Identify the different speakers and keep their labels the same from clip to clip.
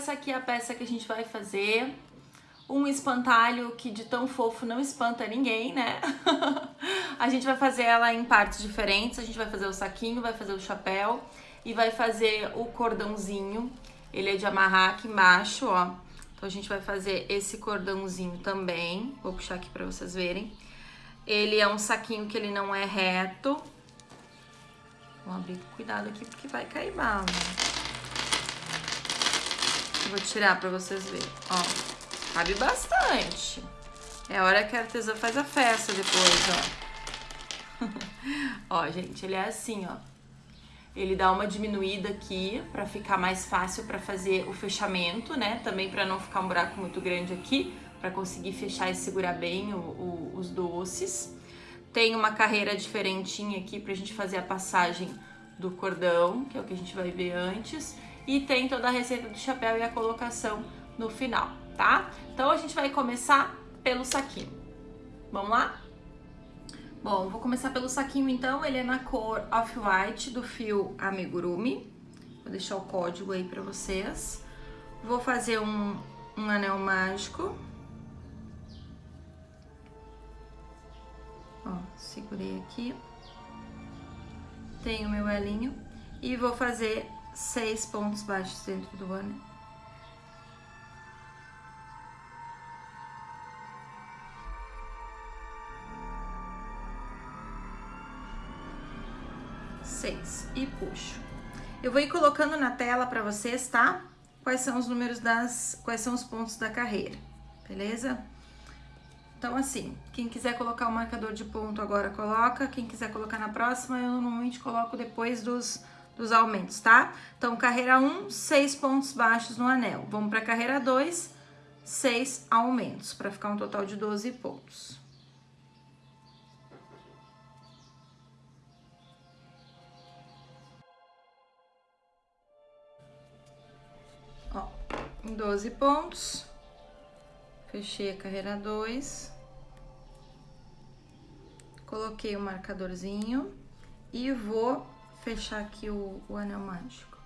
Speaker 1: Essa aqui é a peça que a gente vai fazer. Um espantalho que de tão fofo não espanta ninguém, né? a gente vai fazer ela em partes diferentes. A gente vai fazer o saquinho, vai fazer o chapéu e vai fazer o cordãozinho. Ele é de amarrar aqui embaixo, ó. Então, a gente vai fazer esse cordãozinho também. Vou puxar aqui pra vocês verem. Ele é um saquinho que ele não é reto. Vou abrir cuidado aqui porque vai cair bala. Vou tirar pra vocês verem, ó. Cabe bastante. É hora que a artesã faz a festa depois, ó. ó, gente, ele é assim, ó. Ele dá uma diminuída aqui pra ficar mais fácil pra fazer o fechamento, né? Também pra não ficar um buraco muito grande aqui, pra conseguir fechar e segurar bem o, o, os doces. Tem uma carreira diferentinha aqui pra gente fazer a passagem do cordão, que é o que a gente vai ver antes. E tem toda a receita do chapéu e a colocação no final, tá? Então a gente vai começar pelo saquinho. Vamos lá? Bom, vou começar pelo saquinho então, ele é na cor Off-White do fio Amigurumi. Vou deixar o código aí pra vocês. Vou fazer um, um anel mágico. Ó, segurei aqui. Tenho meu elinho. E vou fazer seis pontos baixos dentro do anel. Seis. E puxo. Eu vou ir colocando na tela pra vocês, tá? Quais são os números das... Quais são os pontos da carreira, beleza? Então, assim, quem quiser colocar o marcador de ponto agora, coloca. Quem quiser colocar na próxima, eu normalmente coloco depois dos dos aumentos, tá? Então, carreira 1, um, 6 pontos baixos no anel. Vamos para carreira 2, 6 aumentos, para ficar um total de 12 pontos. Ó, em 12 pontos, fechei a carreira 2, coloquei o marcadorzinho e vou fechar aqui o, o anel mágico.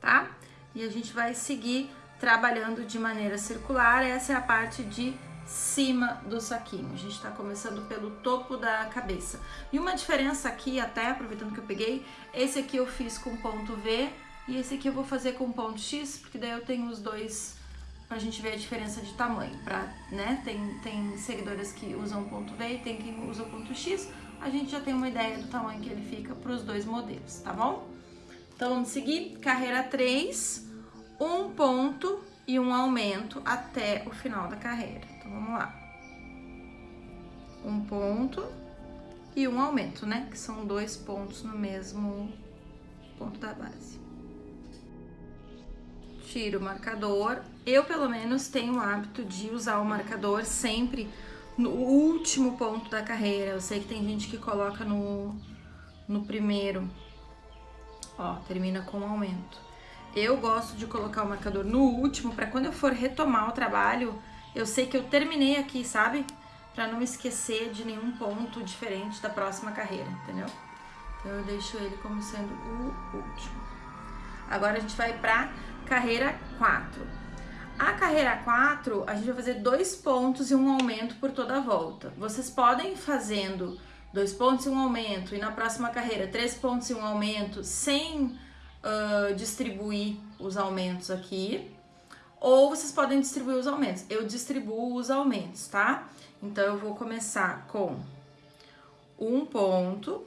Speaker 1: Tá? E a gente vai seguir trabalhando de maneira circular. Essa é a parte de cima do saquinho. A gente tá começando pelo topo da cabeça. E uma diferença aqui, até aproveitando que eu peguei, esse aqui eu fiz com ponto V e esse aqui eu vou fazer com ponto X, porque daí eu tenho os dois pra gente ver a diferença de tamanho, pra, né? Tem, tem seguidoras que usam ponto V e tem quem usa ponto X a gente já tem uma ideia do tamanho que ele fica para os dois modelos, tá bom? Então, vamos seguir. Carreira 3, um ponto e um aumento até o final da carreira. Então, vamos lá. Um ponto e um aumento, né? Que são dois pontos no mesmo ponto da base. Tiro o marcador. Eu, pelo menos, tenho o hábito de usar o marcador sempre no último ponto da carreira. Eu sei que tem gente que coloca no, no primeiro. Ó, termina com aumento. Eu gosto de colocar o marcador no último para quando eu for retomar o trabalho, eu sei que eu terminei aqui, sabe? Para não esquecer de nenhum ponto diferente da próxima carreira, entendeu? Então eu deixo ele como sendo o último. Agora a gente vai para carreira 4. A carreira 4, a gente vai fazer dois pontos e um aumento por toda a volta. Vocês podem ir fazendo dois pontos e um aumento, e na próxima carreira três pontos e um aumento, sem uh, distribuir os aumentos aqui. Ou vocês podem distribuir os aumentos. Eu distribuo os aumentos, tá? Então, eu vou começar com um ponto.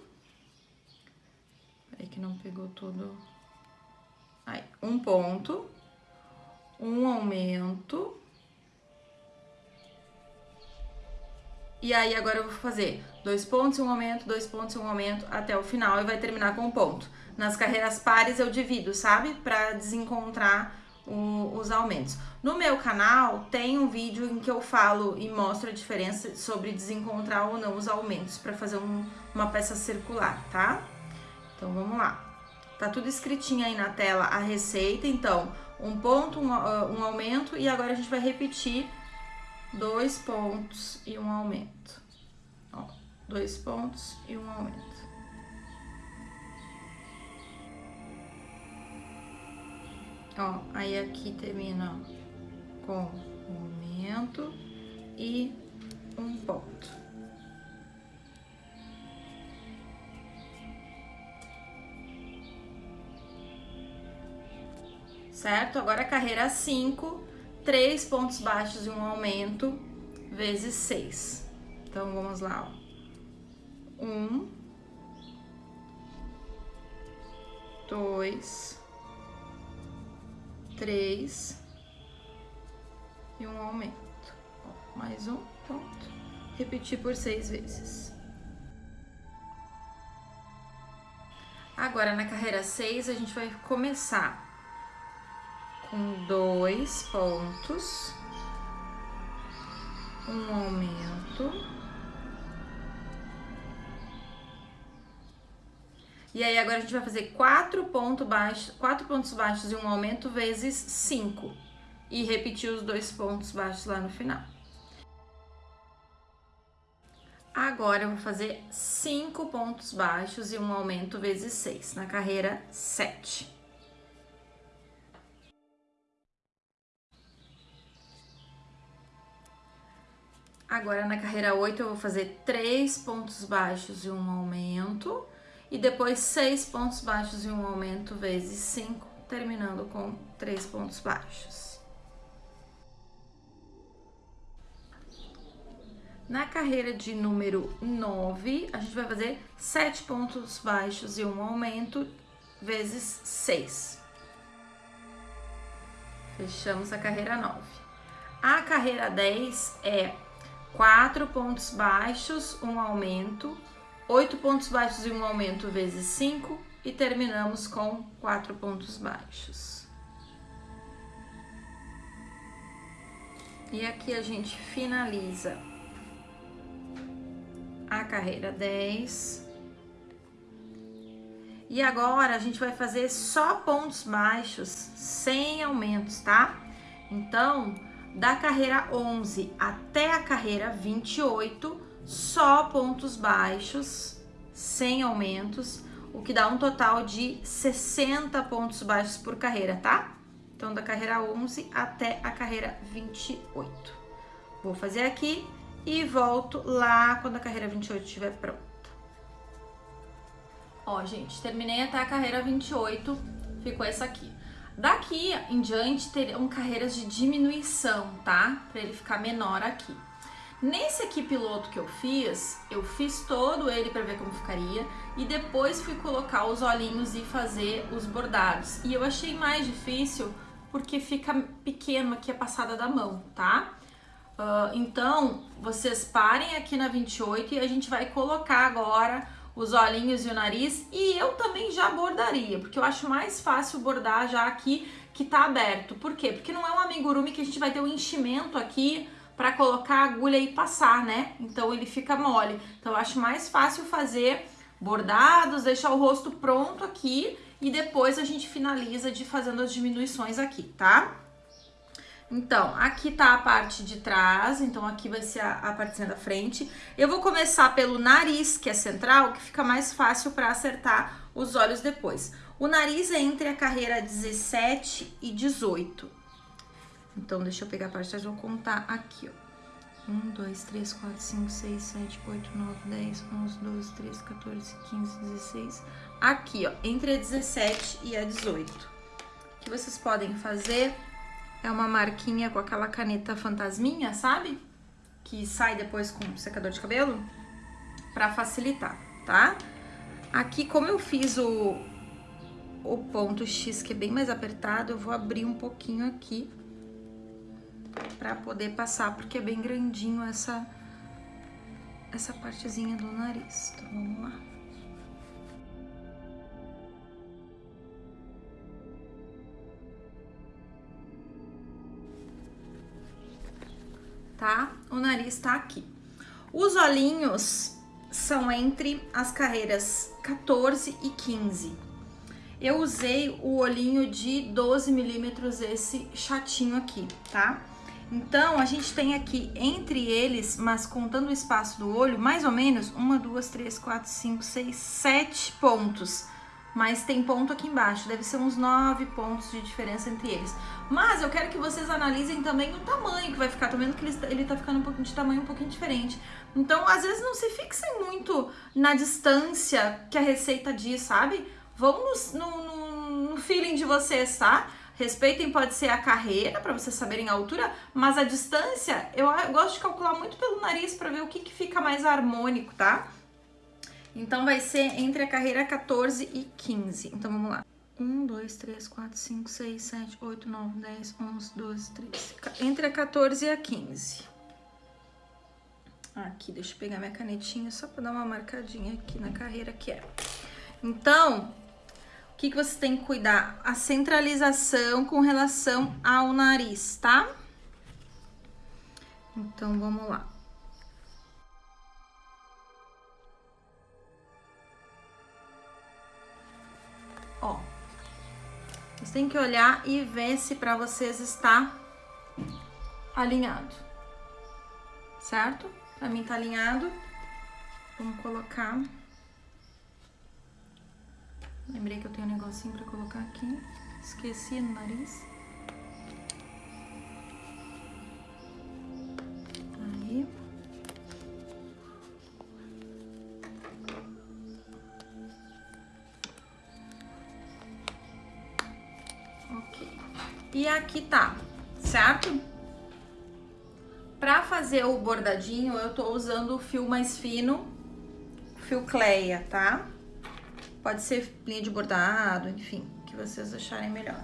Speaker 1: Peraí que não pegou todo... Aí, um ponto um aumento. E aí agora eu vou fazer dois pontos um aumento, dois pontos um aumento até o final e vai terminar com um ponto. Nas carreiras pares eu divido, sabe? Pra desencontrar o, os aumentos. No meu canal tem um vídeo em que eu falo e mostro a diferença sobre desencontrar ou não os aumentos para fazer um, uma peça circular, tá? Então vamos lá. Tá tudo escritinho aí na tela a receita, então um ponto, um, uh, um aumento e agora a gente vai repetir dois pontos e um aumento. Ó, dois pontos e um aumento. Ó, aí aqui termina com um aumento e um ponto. Certo? Agora carreira 5, três pontos baixos e um aumento, vezes 6. Então, vamos lá, ó. Um, dois, três e um aumento. Ó, mais um ponto. Repetir por seis vezes. Agora, na carreira 6, a gente vai começar com dois pontos, um aumento E aí agora a gente vai fazer quatro, ponto baixo, quatro pontos baixos e um aumento vezes cinco. E repetir os dois pontos baixos lá no final. Agora eu vou fazer cinco pontos baixos e um aumento vezes seis na carreira sete. Agora na carreira 8 eu vou fazer três pontos baixos e um aumento e depois seis pontos baixos e um aumento vezes cinco, terminando com três pontos baixos. Na carreira de número 9, a gente vai fazer sete pontos baixos e um aumento vezes 6. Fechamos a carreira 9. A carreira 10 é quatro pontos baixos, um aumento 8 pontos baixos e um aumento vezes 5 e terminamos com 4 pontos baixos. E aqui a gente finaliza a carreira 10. E agora a gente vai fazer só pontos baixos, sem aumentos, tá? Então, da carreira 11 até a carreira 28, só pontos baixos, sem aumentos, o que dá um total de 60 pontos baixos por carreira, tá? Então, da carreira 11 até a carreira 28. Vou fazer aqui e volto lá quando a carreira 28 estiver pronta. Ó, gente, terminei até a carreira 28, ficou essa aqui. Daqui em diante terão carreiras de diminuição, tá? Para ele ficar menor aqui. Nesse aqui piloto que eu fiz, eu fiz todo ele para ver como ficaria e depois fui colocar os olhinhos e fazer os bordados. E eu achei mais difícil porque fica pequeno aqui a passada da mão, tá? Uh, então, vocês parem aqui na 28 e a gente vai colocar agora os olhinhos e o nariz e eu também já bordaria, porque eu acho mais fácil bordar já aqui que tá aberto. Por quê? Porque não é um amigurumi que a gente vai ter um enchimento aqui para colocar a agulha e passar, né? Então ele fica mole. Então eu acho mais fácil fazer bordados, deixar o rosto pronto aqui e depois a gente finaliza de fazendo as diminuições aqui, tá? Então, aqui tá a parte de trás, então aqui vai ser a, a partezinha da frente. Eu vou começar pelo nariz, que é central, que fica mais fácil para acertar os olhos depois. O nariz é entre a carreira 17 e 18. Então, deixa eu pegar a parte de trás, vou contar aqui, ó. 1, 2, 3, 4, 5, 6, 7, 8, 9, 10, 11, 12, 13, 14, 15, 16. Aqui, ó, entre a 17 e a 18. O que vocês podem fazer é uma marquinha com aquela caneta fantasminha, sabe? Que sai depois com secador de cabelo, pra facilitar, tá? Aqui, como eu fiz o, o ponto X, que é bem mais apertado, eu vou abrir um pouquinho aqui para poder passar, porque é bem grandinho essa, essa partezinha do nariz. Então, vamos lá. O nariz tá aqui. Os olhinhos são entre as carreiras 14 e 15. Eu usei o olhinho de 12 milímetros, esse chatinho aqui, tá? Então, a gente tem aqui entre eles, mas contando o espaço do olho, mais ou menos uma, duas, três, quatro, cinco, seis, sete pontos mas tem ponto aqui embaixo, deve ser uns 9 pontos de diferença entre eles. Mas eu quero que vocês analisem também o tamanho que vai ficar, tô vendo que ele, ele tá ficando um pouquinho de tamanho um pouquinho diferente. Então, às vezes não se fixem muito na distância que a receita diz, sabe? Vão no, no, no feeling de vocês, tá? Respeitem, pode ser a carreira, para vocês saberem a altura, mas a distância, eu, eu gosto de calcular muito pelo nariz para ver o que, que fica mais harmônico, tá? Então, vai ser entre a carreira 14 e 15. Então, vamos lá. 1, 2, 3, 4, 5, 6, 7, 8, 9, 10, 11, 12, 13. Entre a 14 e a 15. Aqui, deixa eu pegar minha canetinha só para dar uma marcadinha aqui na carreira que é. Então, o que, que você tem que cuidar? A centralização com relação ao nariz, tá? Então, vamos lá. Ó, vocês têm que olhar e ver se para vocês está alinhado, certo? Para mim tá alinhado. Vamos colocar. Lembrei que eu tenho um negocinho para colocar aqui. Esqueci no nariz. Aí. E aqui tá, certo? Pra fazer o bordadinho, eu tô usando o fio mais fino, fio Cleia, tá? Pode ser linha de bordado, enfim, que vocês acharem melhor.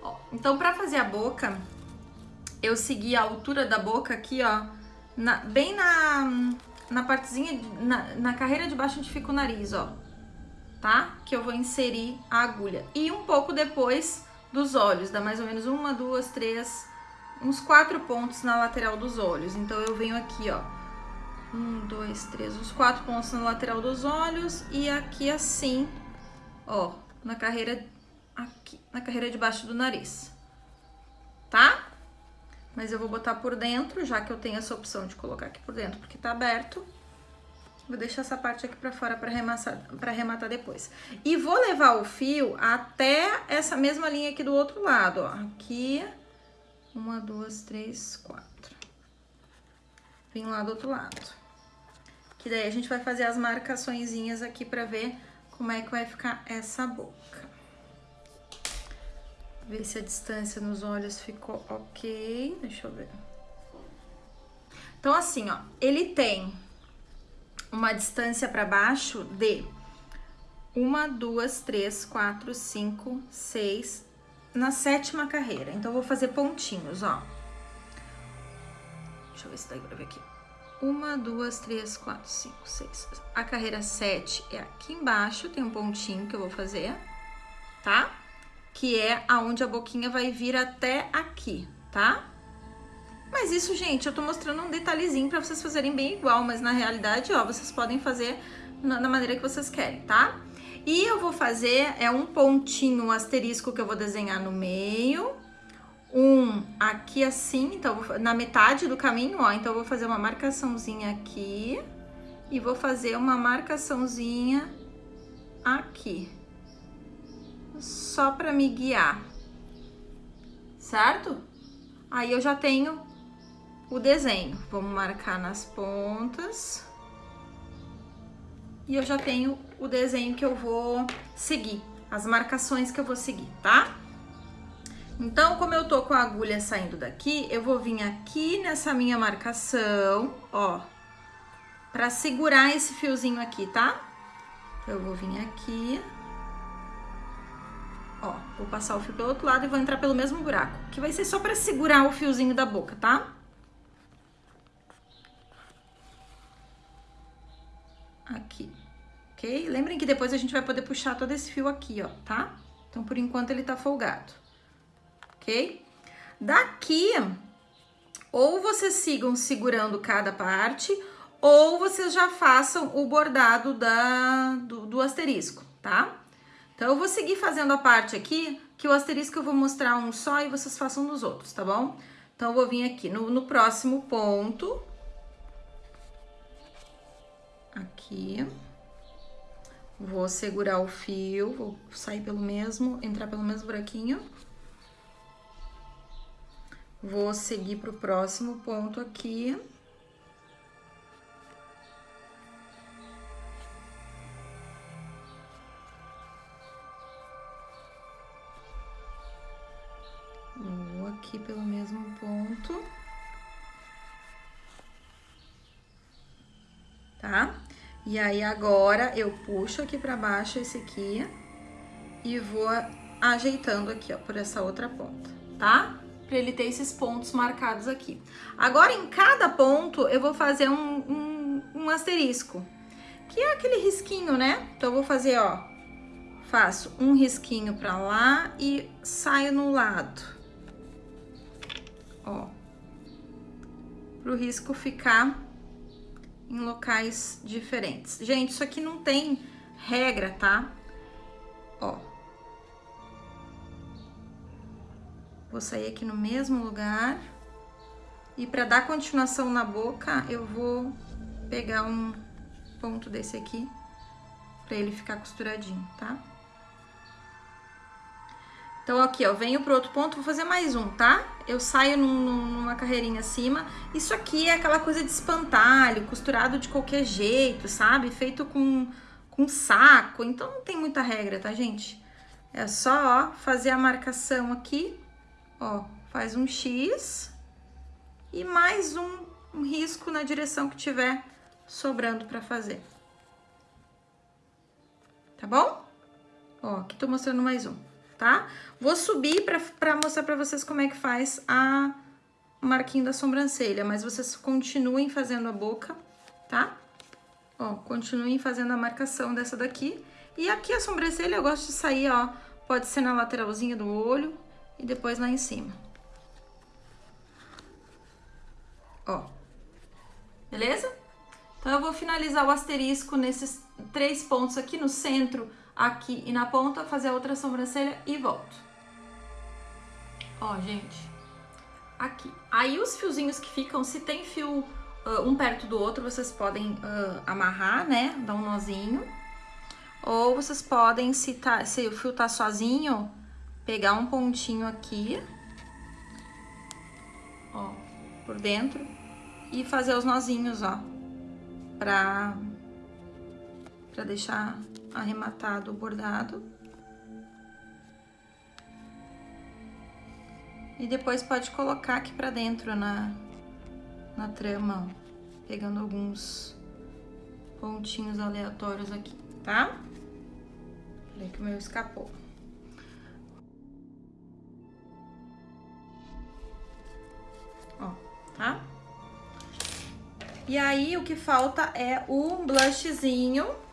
Speaker 1: Ó, então, pra fazer a boca, eu segui a altura da boca aqui, ó, na, bem na, na partezinha, na, na carreira de baixo onde fica o nariz, ó, tá? Que eu vou inserir a agulha. E um pouco depois dos olhos, dá mais ou menos uma, duas, três, uns quatro pontos na lateral dos olhos. Então, eu venho aqui, ó, um, dois, três, os quatro pontos na lateral dos olhos e aqui assim, ó, na carreira, aqui, na carreira de baixo do nariz, tá? Mas eu vou botar por dentro, já que eu tenho essa opção de colocar aqui por dentro, porque tá aberto. Vou deixar essa parte aqui pra fora pra arrematar, pra arrematar depois. E vou levar o fio até essa mesma linha aqui do outro lado, ó. Aqui, uma, duas, três, quatro. Vim lá do outro lado. Que daí a gente vai fazer as marcaçõezinhas aqui pra ver como é que vai ficar essa boca. Ver se a distância nos olhos ficou ok. Deixa eu ver. Então, assim, ó, ele tem uma distância para baixo de uma, duas, três, quatro, cinco, seis, na sétima carreira. Então, vou fazer pontinhos, ó. Deixa eu ver se dá pra ver aqui. Uma, duas, três, quatro, cinco, seis. A carreira sete é aqui embaixo, tem um pontinho que eu vou fazer, tá? Que é aonde a boquinha vai vir até aqui, tá? Mas isso, gente, eu tô mostrando um detalhezinho pra vocês fazerem bem igual, mas na realidade, ó, vocês podem fazer na, maneira que vocês querem, tá? E eu vou fazer, é um pontinho, um asterisco que eu vou desenhar no meio, um aqui assim, então na metade do caminho, ó, então eu vou fazer uma marcaçãozinha aqui e vou fazer uma marcaçãozinha aqui, só para me guiar, certo? Aí eu já tenho o desenho, vamos marcar nas pontas e eu já tenho o desenho que eu vou seguir, as marcações que eu vou seguir, tá? Então, como eu tô com a agulha saindo daqui, eu vou vir aqui nessa minha marcação, ó, pra segurar esse fiozinho aqui, tá? Eu vou vir aqui, ó, vou passar o fio pelo outro lado e vou entrar pelo mesmo buraco, que vai ser só pra segurar o fiozinho da boca, tá? Aqui, ok? Lembrem que depois a gente vai poder puxar todo esse fio aqui, ó, tá? Então, por enquanto, ele tá folgado ok? Daqui, ou vocês sigam segurando cada parte, ou vocês já façam o bordado da, do, do asterisco, tá? Então, eu vou seguir fazendo a parte aqui, que o asterisco eu vou mostrar um só e vocês façam nos outros, tá bom? Então, eu vou vir aqui no, no próximo ponto. Aqui. Vou segurar o fio, vou sair pelo mesmo, entrar pelo mesmo buraquinho. Vou seguir pro próximo ponto aqui. E aí, agora, eu puxo aqui pra baixo esse aqui e vou ajeitando aqui, ó, por essa outra ponta, tá? Pra ele ter esses pontos marcados aqui. Agora, em cada ponto, eu vou fazer um, um, um asterisco, que é aquele risquinho, né? Então, eu vou fazer, ó, faço um risquinho pra lá e saio no lado. Ó. Pro risco ficar em locais diferentes. Gente, isso aqui não tem regra, tá? Ó. Vou sair aqui no mesmo lugar. E para dar continuação na boca, eu vou pegar um ponto desse aqui para ele ficar costuradinho, tá? Então, aqui, ó, venho pro outro ponto, vou fazer mais um, tá? Eu saio num, numa carreirinha acima. Isso aqui é aquela coisa de espantalho, costurado de qualquer jeito, sabe? Feito com, com saco, então não tem muita regra, tá, gente? É só, ó, fazer a marcação aqui, ó, faz um X e mais um, um risco na direção que tiver sobrando pra fazer. Tá bom? Ó, aqui tô mostrando mais um tá? Vou subir para mostrar para vocês como é que faz a marquinho da sobrancelha, mas vocês continuem fazendo a boca, tá? Ó, continuem fazendo a marcação dessa daqui. E aqui a sobrancelha eu gosto de sair, ó, pode ser na lateralzinha do olho e depois lá em cima. Ó, beleza? Então, eu vou finalizar o asterisco nesses três pontos aqui no centro, aqui e na ponta, fazer a outra sobrancelha e volto. Ó, gente, aqui. Aí os fiozinhos que ficam, se tem fio uh, um perto do outro, vocês podem uh, amarrar, né, dar um nozinho. Ou vocês podem, se, tá, se o fio tá sozinho, pegar um pontinho aqui, ó, por dentro, e fazer os nozinhos, ó, pra, pra deixar arrematado o bordado. E depois pode colocar aqui pra dentro na, na trama, ó, pegando alguns pontinhos aleatórios aqui, tá? Peraí que o meu escapou. Ó, tá? E aí, o que falta é o blushzinho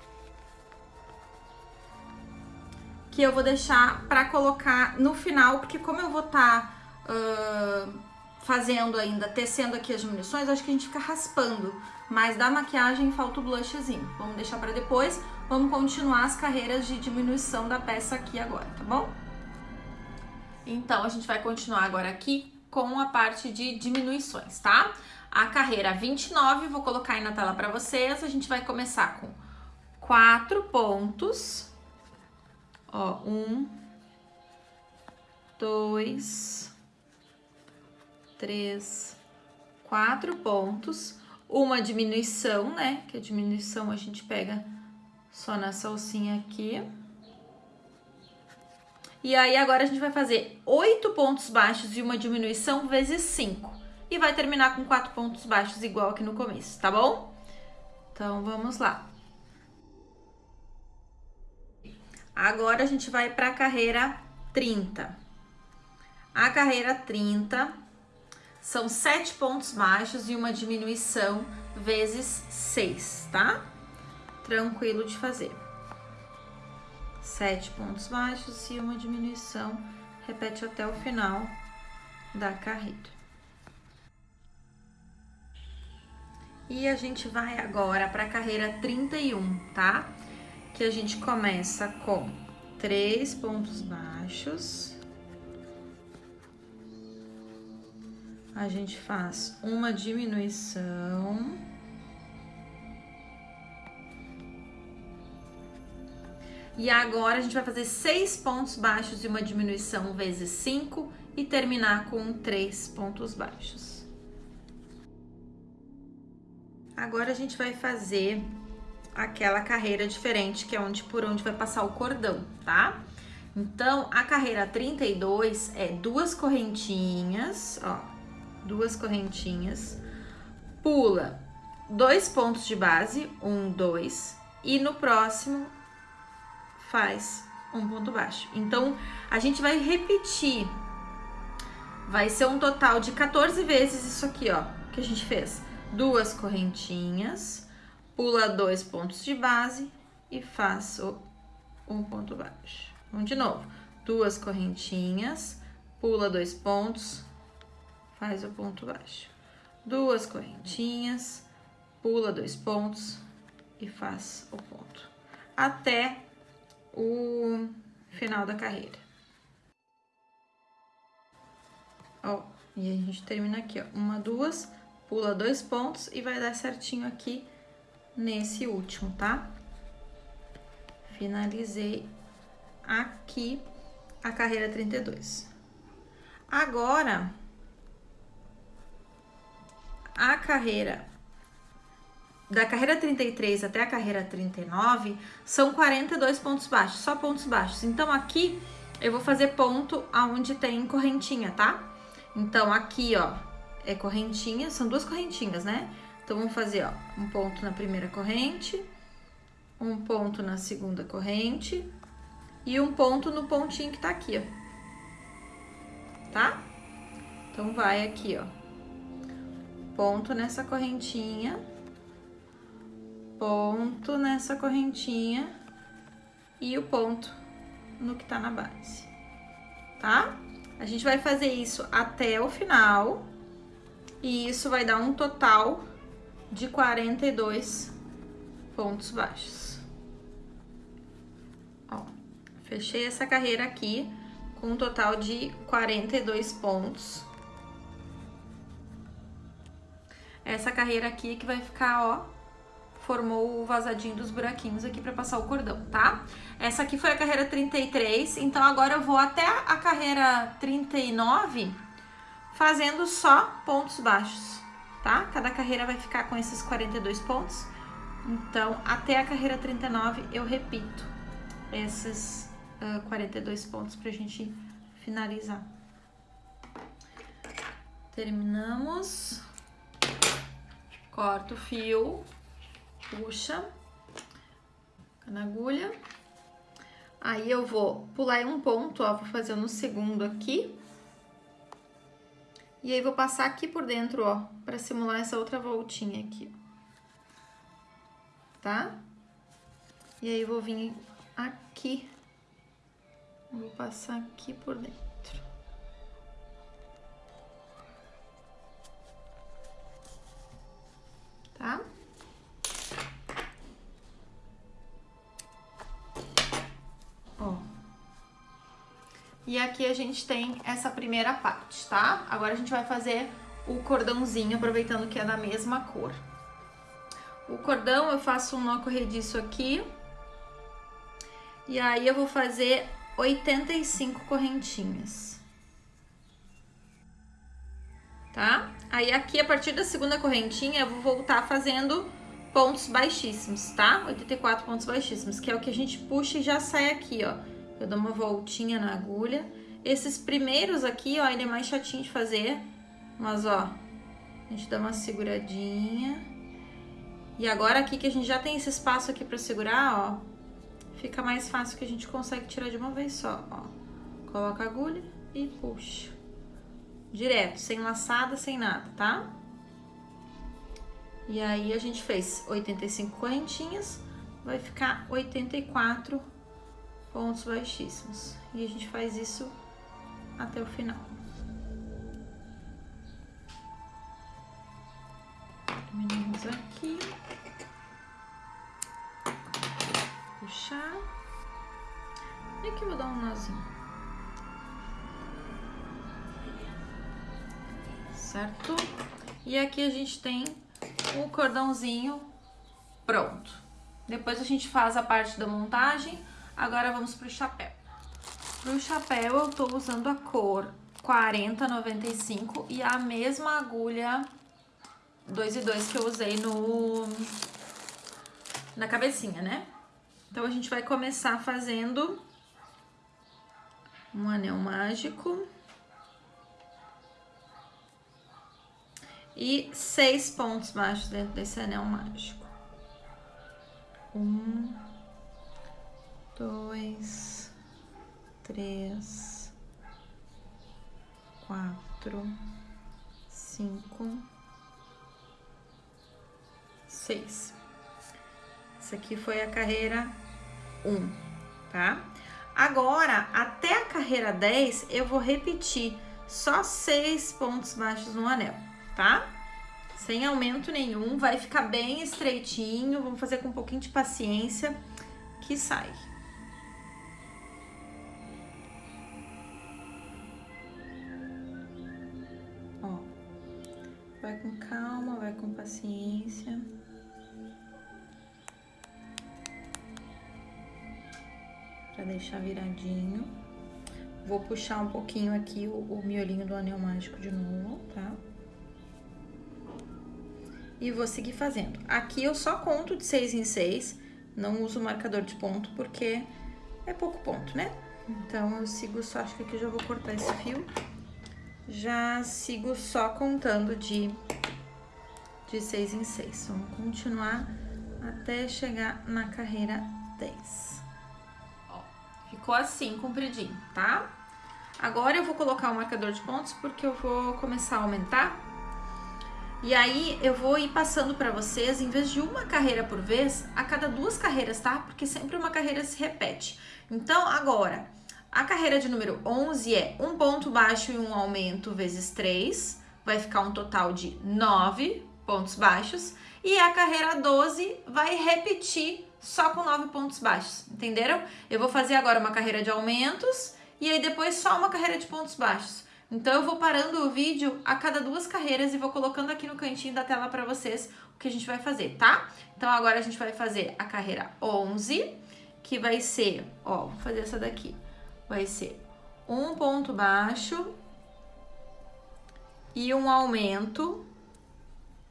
Speaker 1: que eu vou deixar pra colocar no final, porque como eu vou estar tá, uh, fazendo ainda, tecendo aqui as diminuições, acho que a gente fica raspando. Mas da maquiagem falta o blushzinho. Vamos deixar pra depois. Vamos continuar as carreiras de diminuição da peça aqui agora, tá bom? Então, a gente vai continuar agora aqui com a parte de diminuições, tá? A carreira 29, vou colocar aí na tela pra vocês. A gente vai começar com quatro pontos Ó, um, dois, três, quatro pontos. Uma diminuição, né? Que a diminuição a gente pega só na salsinha aqui. E aí, agora a gente vai fazer oito pontos baixos e uma diminuição vezes cinco. E vai terminar com quatro pontos baixos igual aqui no começo, tá bom? Então, vamos lá. Agora a gente vai para a carreira 30. A carreira 30 são sete pontos baixos e uma diminuição vezes seis, tá? Tranquilo de fazer. Sete pontos baixos e uma diminuição. Repete até o final da carreira. E a gente vai agora para a carreira 31, tá? Que a gente começa com três pontos baixos. A gente faz uma diminuição. E agora a gente vai fazer seis pontos baixos e uma diminuição vezes cinco e terminar com três pontos baixos. Agora a gente vai fazer aquela carreira diferente, que é onde por onde vai passar o cordão, tá? Então, a carreira 32 é duas correntinhas, ó, duas correntinhas, pula dois pontos de base, um, dois, e no próximo faz um ponto baixo. Então, a gente vai repetir, vai ser um total de 14 vezes isso aqui, ó, que a gente fez. Duas correntinhas, pula dois pontos de base e faz um ponto baixo. Vamos de novo. Duas correntinhas, pula dois pontos, faz o ponto baixo. Duas correntinhas, pula dois pontos e faz o ponto. Até o final da carreira. Ó, e a gente termina aqui, ó. Uma, duas, pula dois pontos e vai dar certinho aqui nesse último, tá? Finalizei aqui a carreira 32. Agora, a carreira da carreira 33 até a carreira 39 são 42 pontos baixos, só pontos baixos. Então aqui eu vou fazer ponto aonde tem correntinha, tá? Então aqui, ó, é correntinha, são duas correntinhas, né? Então vamos fazer, ó, um ponto na primeira corrente, um ponto na segunda corrente, e um ponto no pontinho que tá aqui, ó. Tá? Então, vai aqui, ó. Ponto nessa correntinha. Ponto nessa correntinha. E o ponto no que tá na base. Tá? A gente vai fazer isso até o final. E isso vai dar um total de 42 pontos baixos. Fechei essa carreira aqui com um total de 42 pontos. Essa carreira aqui que vai ficar, ó, formou o vazadinho dos buraquinhos aqui para passar o cordão, tá? Essa aqui foi a carreira 33, então agora eu vou até a carreira 39 fazendo só pontos baixos, tá? Cada carreira vai ficar com esses 42 pontos. Então, até a carreira 39 eu repito esses uh, 42 pontos pra gente finalizar. Terminamos. Corta o fio, puxa na agulha. Aí eu vou pular um ponto, ó, vou fazer no segundo aqui. E aí vou passar aqui por dentro, ó, pra simular essa outra voltinha aqui. Tá? E aí vou vir aqui Vou passar aqui por dentro. Tá? E aqui a gente tem essa primeira parte, tá? Agora a gente vai fazer o cordãozinho, aproveitando que é da mesma cor. O cordão eu faço um nó corrediço aqui. E aí eu vou fazer 85 correntinhas. Tá? Aí aqui, a partir da segunda correntinha, eu vou voltar fazendo pontos baixíssimos, tá? 84 pontos baixíssimos, que é o que a gente puxa e já sai aqui, ó. Eu dou uma voltinha na agulha. Esses primeiros aqui, ó, ele é mais chatinho de fazer, mas, ó, a gente dá uma seguradinha. E agora aqui que a gente já tem esse espaço aqui pra segurar, ó, fica mais fácil que a gente consegue tirar de uma vez só, ó. Coloca a agulha e puxa. Direto, sem laçada, sem nada, tá? E aí a gente fez 85 correntinhas, vai ficar 84 pontos baixíssimos. E a gente faz isso até o final. Terminamos aqui. puxar. E aqui eu vou dar um nozinho. Certo? E aqui a gente tem o cordãozinho pronto. Depois a gente faz a parte da montagem. Agora vamos pro chapéu. Pro chapéu eu tô usando a cor 4095 e a mesma agulha 2 e 2 que eu usei no na cabecinha, né? Então a gente vai começar fazendo um anel mágico. E seis pontos baixos dentro desse anel mágico. Um, dois, três, quatro, cinco, seis. Essa aqui foi a carreira um, tá? Agora, até a carreira 10, eu vou repetir só seis pontos baixos no anel, tá? Sem aumento nenhum, vai ficar bem estreitinho, vamos fazer com um pouquinho de paciência que sai. Deixar viradinho. Vou puxar um pouquinho aqui o, o miolinho do anel mágico de novo, tá? E vou seguir fazendo. Aqui eu só conto de seis em seis, não uso marcador de ponto porque é pouco ponto, né? Então eu sigo só, acho que aqui eu já vou cortar esse fio. Já sigo só contando de, de seis em seis. Vamos continuar até chegar na carreira 10. Ficou assim, compridinho, tá? Agora eu vou colocar o marcador de pontos porque eu vou começar a aumentar. E aí eu vou ir passando para vocês, em vez de uma carreira por vez, a cada duas carreiras, tá? Porque sempre uma carreira se repete. Então, agora, a carreira de número 11 é um ponto baixo e um aumento vezes 3. Vai ficar um total de 9 pontos baixos. E a carreira 12 vai repetir só com 9 pontos baixos, entenderam? Eu vou fazer agora uma carreira de aumentos e aí depois só uma carreira de pontos baixos. Então eu vou parando o vídeo a cada duas carreiras e vou colocando aqui no cantinho da tela para vocês o que a gente vai fazer, tá? Então agora a gente vai fazer a carreira 11, que vai ser, ó, vou fazer essa daqui. Vai ser um ponto baixo e um aumento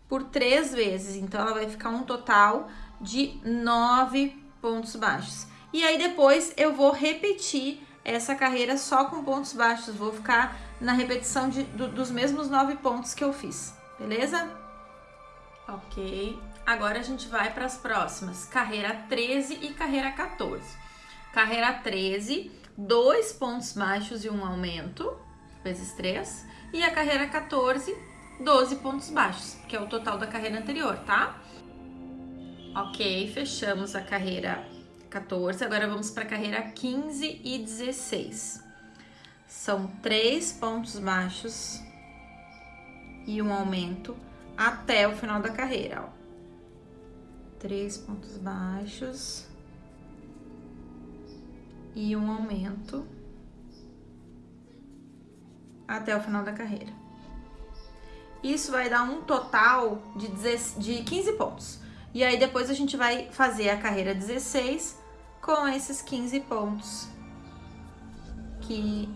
Speaker 1: por três vezes. Então ela vai ficar um total de 9 pontos baixos. E aí depois eu vou repetir essa carreira só com pontos baixos, vou ficar na repetição de, do, dos mesmos 9 pontos que eu fiz, beleza? Ok, agora a gente vai para as próximas, carreira 13 e carreira 14. Carreira 13, dois pontos baixos e um aumento, vezes 3. E a carreira 14, 12 pontos baixos, que é o total da carreira anterior, tá? Ok, fechamos a carreira 14, agora vamos para a carreira 15 e 16. São três pontos baixos e um aumento até o final da carreira, ó. Três pontos baixos e um aumento até o final da carreira. Isso vai dar um total de, de 15 pontos. E aí depois a gente vai fazer a carreira 16 com esses 15 pontos que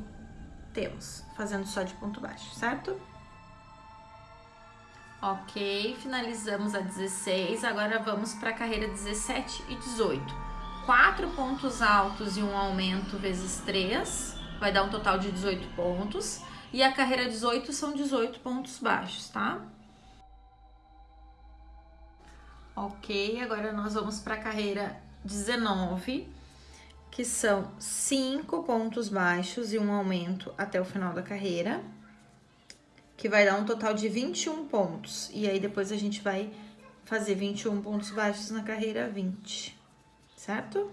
Speaker 1: temos, fazendo só de ponto baixo, certo? Ok, finalizamos a 16, agora vamos para a carreira 17 e 18. Quatro pontos altos e um aumento vezes 3, vai dar um total de 18 pontos. E a carreira 18 são 18 pontos baixos, tá? Ok, agora nós vamos para a carreira 19, que são cinco pontos baixos e um aumento até o final da carreira, que vai dar um total de 21 pontos. E aí depois a gente vai fazer 21 pontos baixos na carreira 20, certo?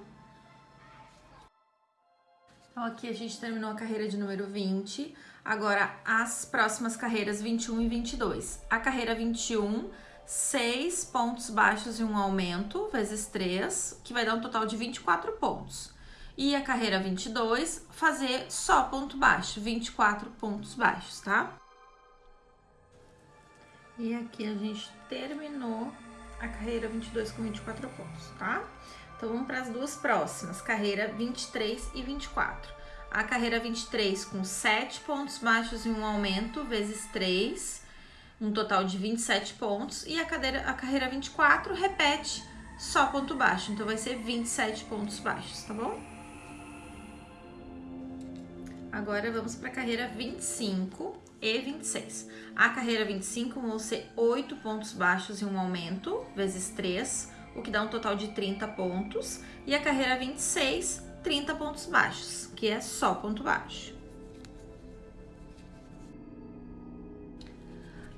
Speaker 1: Então, aqui a gente terminou a carreira de número 20. Agora, as próximas carreiras 21 e 22. A carreira 21 6 pontos baixos e um aumento, vezes 3, que vai dar um total de 24 pontos. E a carreira 22, fazer só ponto baixo, 24 pontos baixos, tá? E aqui a gente terminou a carreira 22 com 24 pontos, tá? Então, vamos para as duas próximas, carreira 23 e 24. A carreira 23 com 7 pontos baixos e um aumento, vezes 3, um total de 27 pontos. E a, cadeira, a carreira 24 repete só ponto baixo, então vai ser 27 pontos baixos, tá bom? Agora vamos para a carreira 25 e 26. A carreira 25 vão ser 8 pontos baixos e um aumento, vezes 3, o que dá um total de 30 pontos. E a carreira 26, 30 pontos baixos, que é só ponto baixo.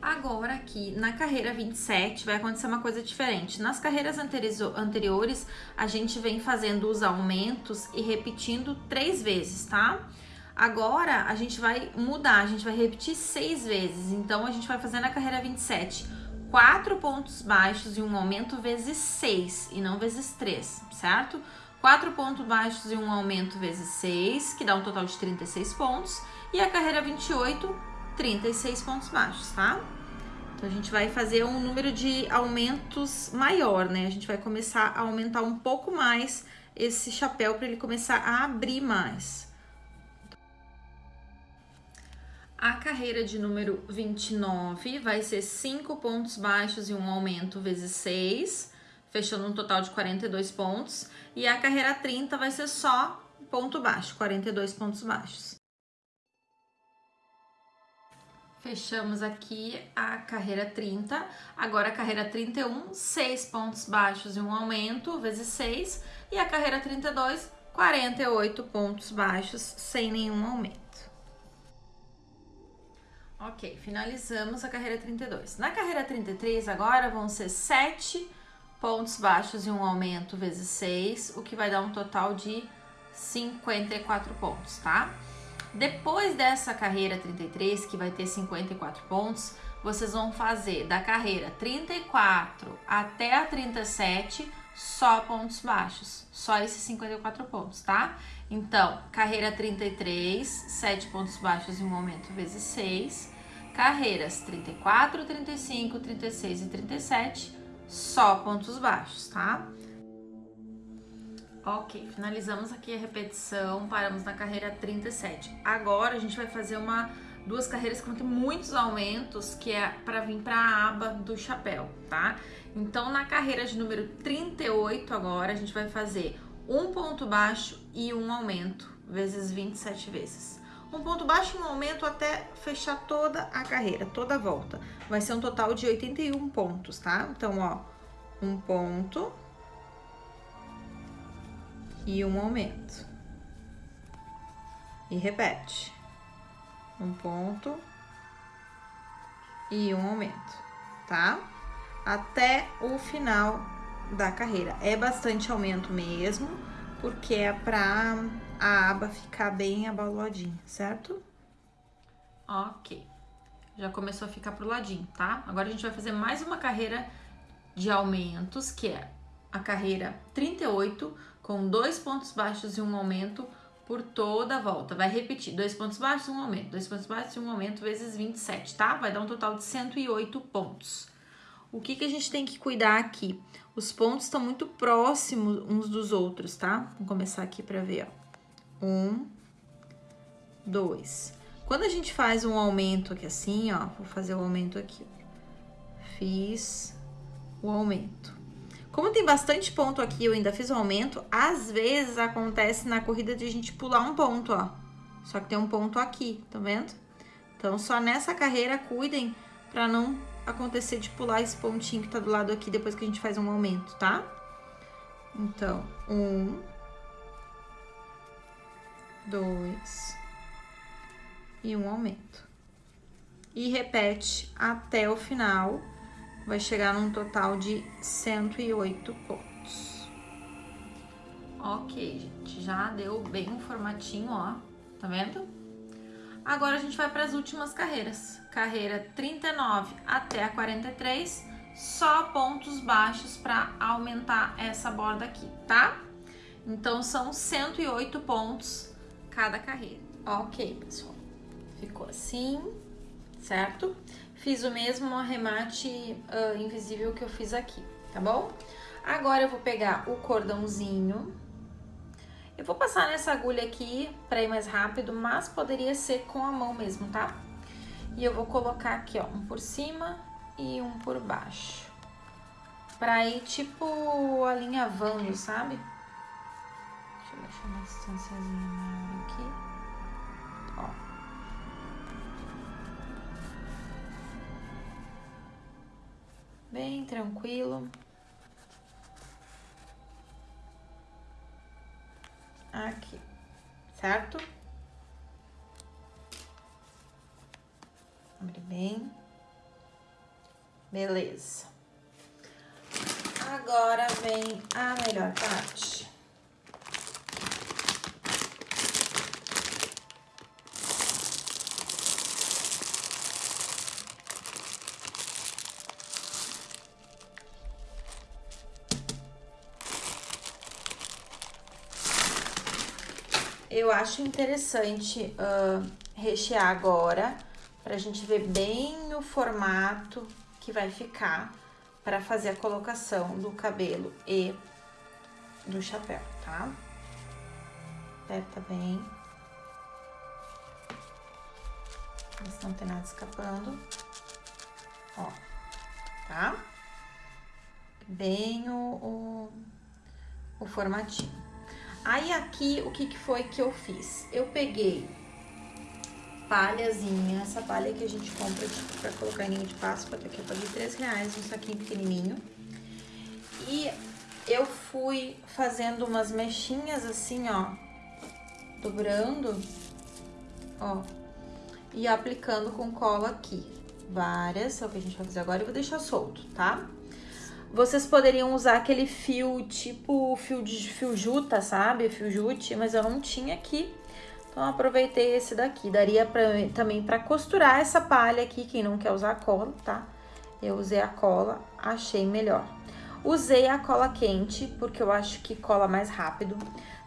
Speaker 1: Agora aqui na carreira 27 vai acontecer uma coisa diferente. Nas carreiras anteriores a gente vem fazendo os aumentos e repetindo três vezes, tá? Agora a gente vai mudar, a gente vai repetir seis vezes. Então a gente vai fazer na carreira 27 quatro pontos baixos e um aumento vezes seis e não vezes três, certo? Quatro pontos baixos e um aumento vezes seis, que dá um total de 36 pontos. E a carreira 28, 36 pontos baixos, tá? Então, a gente vai fazer um número de aumentos maior, né? A gente vai começar a aumentar um pouco mais esse chapéu para ele começar a abrir mais. A carreira de número 29 vai ser 5 pontos baixos e um aumento vezes 6, fechando um total de 42 pontos. E a carreira 30 vai ser só ponto baixo, 42 pontos baixos. Fechamos aqui a carreira 30. Agora a carreira 31, 6 pontos baixos e um aumento, vezes 6. E a carreira 32, 48 pontos baixos sem nenhum aumento. Ok, finalizamos a carreira 32. Na carreira 33, agora vão ser 7 pontos baixos e um aumento vezes 6, o que vai dar um total de 54 pontos, tá? Depois dessa carreira 33, que vai ter 54 pontos, vocês vão fazer da carreira 34 até a 37 só pontos baixos, só esses 54 pontos, tá? Então, carreira 33, 7 pontos baixos e um aumento vezes 6. Carreiras 34, 35, 36 e 37, só pontos baixos, tá? Ok, finalizamos aqui a repetição, paramos na carreira 37. Agora a gente vai fazer uma duas carreiras que vão ter muitos aumentos, que é para vir para a aba do chapéu, tá? Então, na carreira de número 38 agora, a gente vai fazer um ponto baixo e um aumento, vezes 27 vezes. Um ponto baixo e um aumento até fechar toda a carreira, toda a volta. Vai ser um total de 81 pontos, tá? Então, ó, um ponto e um aumento. E repete. Um ponto e um aumento, tá? Até o final da carreira. É bastante aumento mesmo, porque é pra a aba ficar bem abaloadinha, certo? Ok. Já começou a ficar pro ladinho, tá? Agora a gente vai fazer mais uma carreira de aumentos, que é a carreira 38, com dois pontos baixos e um aumento por toda a volta. Vai repetir, dois pontos baixos, um aumento, dois pontos baixos e um aumento vezes 27, tá? Vai dar um total de 108 pontos. O que, que a gente tem que cuidar aqui? Os pontos estão muito próximos uns dos outros, tá? Vamos começar aqui para ver, ó. Um, dois. Quando a gente faz um aumento aqui assim, ó, vou fazer o aumento aqui. Fiz o aumento. Como tem bastante ponto aqui, eu ainda fiz o aumento, às vezes acontece na corrida de a gente pular um ponto, ó. Só que tem um ponto aqui, tá vendo? Então, só nessa carreira, cuidem para não acontecer de pular esse pontinho que tá do lado aqui depois que a gente faz um aumento, tá? Então, um, dois e um aumento. E repete até o final, vai chegar num total de 108 pontos. Ok, gente, já deu bem um formatinho, ó, tá vendo? Agora a gente vai para as últimas carreiras. Carreira 39 até a 43, só pontos baixos para aumentar essa borda aqui, tá? Então são 108 pontos cada carreira. Ok, pessoal. Ficou assim, certo? Fiz o mesmo arremate uh, invisível que eu fiz aqui, tá bom? Agora eu vou pegar o cordãozinho. Eu vou passar nessa agulha aqui para ir mais rápido, mas poderia ser com a mão mesmo, tá? E eu vou colocar aqui, ó, um por cima e um por baixo. Pra ir, tipo, alinhavando, sabe? Deixa eu deixar uma distânciazinha maior aqui. Ó. Bem tranquilo. Aqui, certo? Abre bem. Beleza. Agora vem a melhor parte. Eu acho interessante uh, rechear agora, pra gente ver bem o formato que vai ficar para fazer a colocação do cabelo e do chapéu, tá? Aperta bem. Mas não tem nada escapando. Ó, tá? Bem o, o, o formatinho. Aí aqui, o que, que foi que eu fiz? Eu peguei palhazinha, essa palha que a gente compra tipo, pra colocar em linha de Páscoa, daqui eu paguei 3 reais, um saquinho pequenininho. E eu fui fazendo umas mechinhas assim, ó, dobrando, ó, e aplicando com cola aqui. Várias, é o que a gente vai fazer agora, eu vou deixar solto, tá? Vocês poderiam usar aquele fio, tipo fio de fio juta, sabe? Fio jute, mas eu não tinha aqui. Então, aproveitei esse daqui. Daria pra, também para costurar essa palha aqui, quem não quer usar cola, tá? Eu usei a cola, achei melhor. Usei a cola quente, porque eu acho que cola mais rápido.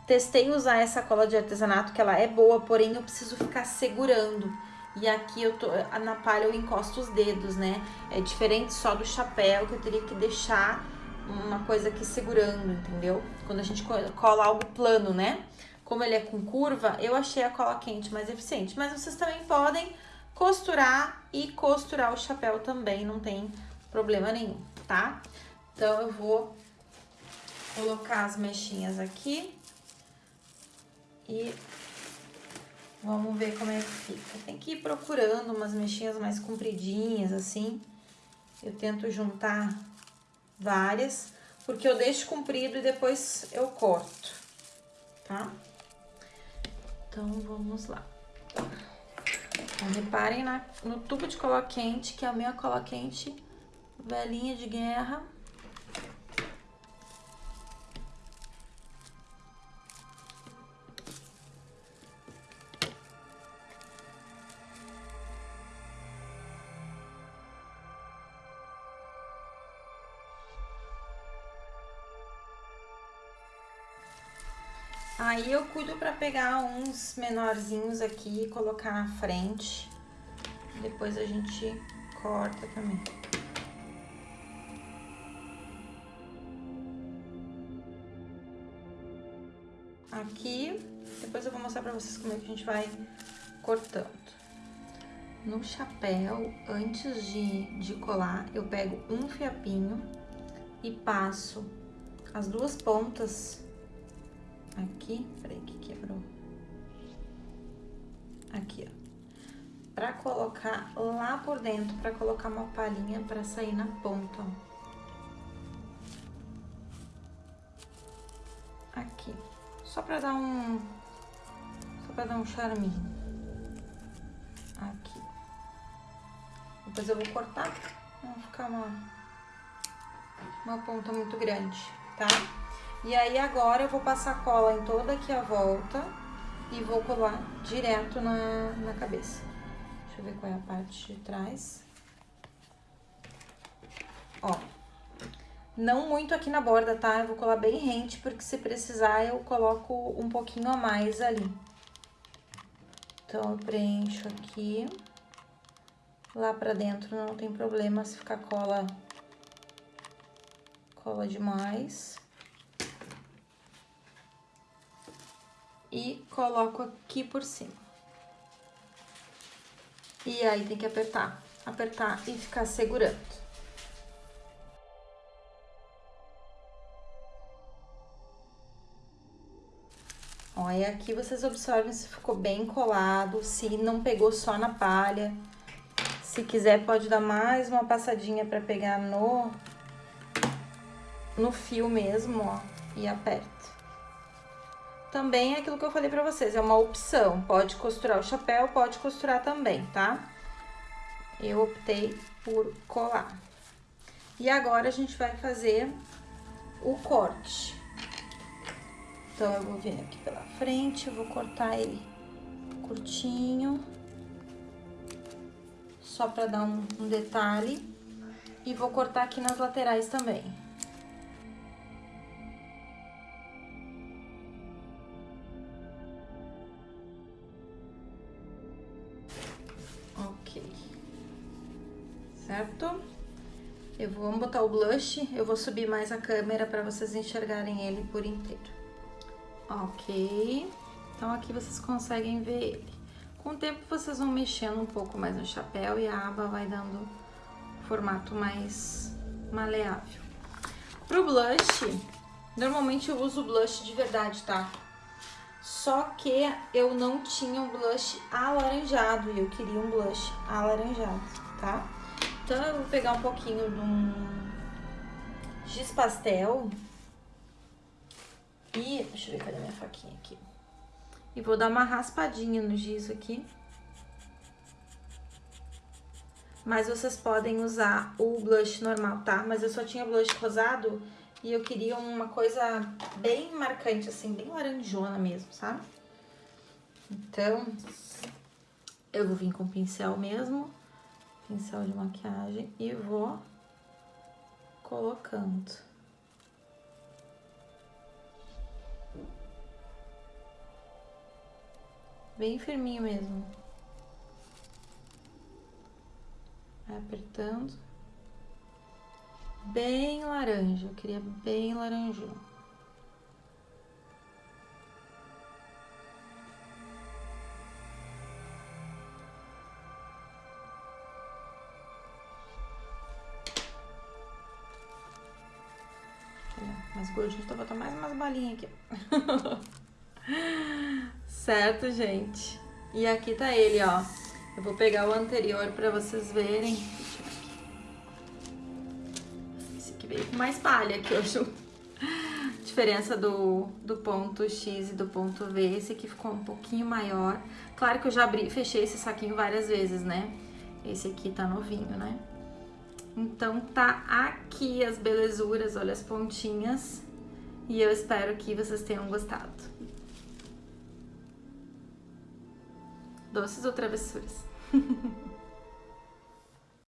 Speaker 1: Testei usar essa cola de artesanato, que ela é boa, porém eu preciso ficar segurando. E aqui eu tô, na palha eu encosto os dedos, né? É diferente só do chapéu, que eu teria que deixar uma coisa aqui segurando, entendeu? Quando a gente cola algo plano, né? como ele é com curva, eu achei a cola quente mais eficiente. Mas vocês também podem costurar e costurar o chapéu também, não tem problema nenhum, tá? Então, eu vou colocar as mechinhas aqui e vamos ver como é que fica. Tem que ir procurando umas mechinhas mais compridinhas, assim. Eu tento juntar várias, porque eu deixo comprido e depois eu corto, tá? Então, vamos lá. Então, reparem na, no tubo de cola quente, que é a minha cola quente velhinha de guerra. Pra pegar uns menorzinhos aqui e colocar na frente. Depois a gente corta também. Aqui, depois eu vou mostrar pra vocês como é que a gente vai cortando. No chapéu, antes de, de colar, eu pego um fiapinho e passo as duas pontas aqui, peraí que quebrou. Aqui, ó. Pra colocar lá por dentro, pra colocar uma palhinha pra sair na ponta, ó. Aqui. Só pra dar um... Só pra dar um charminho. Aqui. Depois eu vou cortar, não ficar uma... Uma ponta muito grande, tá? E aí agora eu vou passar cola em toda aqui a volta e vou colar direto na, na cabeça. Deixa eu ver qual é a parte de trás. Ó, não muito aqui na borda, tá? Eu vou colar bem rente, porque se precisar eu coloco um pouquinho a mais ali. Então, eu preencho aqui. Lá pra dentro não tem problema se ficar cola cola demais. E coloco aqui por cima. E aí tem que apertar, apertar e ficar segurando. E aqui vocês observem se ficou bem colado, se não pegou só na palha. Se quiser, pode dar mais uma passadinha pra pegar no, no fio mesmo, ó, e aperta. Também é aquilo que eu falei pra vocês, é uma opção. Pode costurar o chapéu, pode costurar também, tá? Eu optei por colar. E agora a gente vai fazer o corte. Então, eu vou vir aqui pela frente, vou cortar ele curtinho. Só pra dar um, um detalhe. E vou cortar aqui nas laterais também. Botar o blush, eu vou subir mais a câmera para vocês enxergarem ele por inteiro. Ok. Então, aqui vocês conseguem ver ele. Com o tempo, vocês vão mexendo um pouco mais no chapéu e a aba vai dando formato mais maleável. Pro blush, normalmente eu uso blush de verdade, tá? Só que eu não tinha um blush alaranjado e eu queria um blush alaranjado, tá? Então, eu vou pegar um pouquinho de um giz pastel e, deixa eu ver, cadê minha faquinha aqui? E vou dar uma raspadinha no giz aqui. Mas vocês podem usar o blush normal, tá? Mas eu só tinha blush rosado e eu queria uma coisa bem marcante, assim, bem laranjona mesmo, sabe? Então, eu vou vir com pincel mesmo, pincel de maquiagem, e vou colocando. Bem firminho mesmo. Apertando. Bem laranja, eu queria bem laranjão. Mais gordinho, então vou botar mais umas balinhas aqui. Certo, gente? E aqui tá ele, ó. Eu vou pegar o anterior pra vocês verem. Esse aqui veio com mais palha aqui, hoje. Diferença do, do ponto X e do ponto V. Esse aqui ficou um pouquinho maior. Claro que eu já abri, fechei esse saquinho várias vezes, né? Esse aqui tá novinho, né? Então, tá aqui as belezuras, olha as pontinhas. E eu espero que vocês tenham gostado. Doces ou travessuras?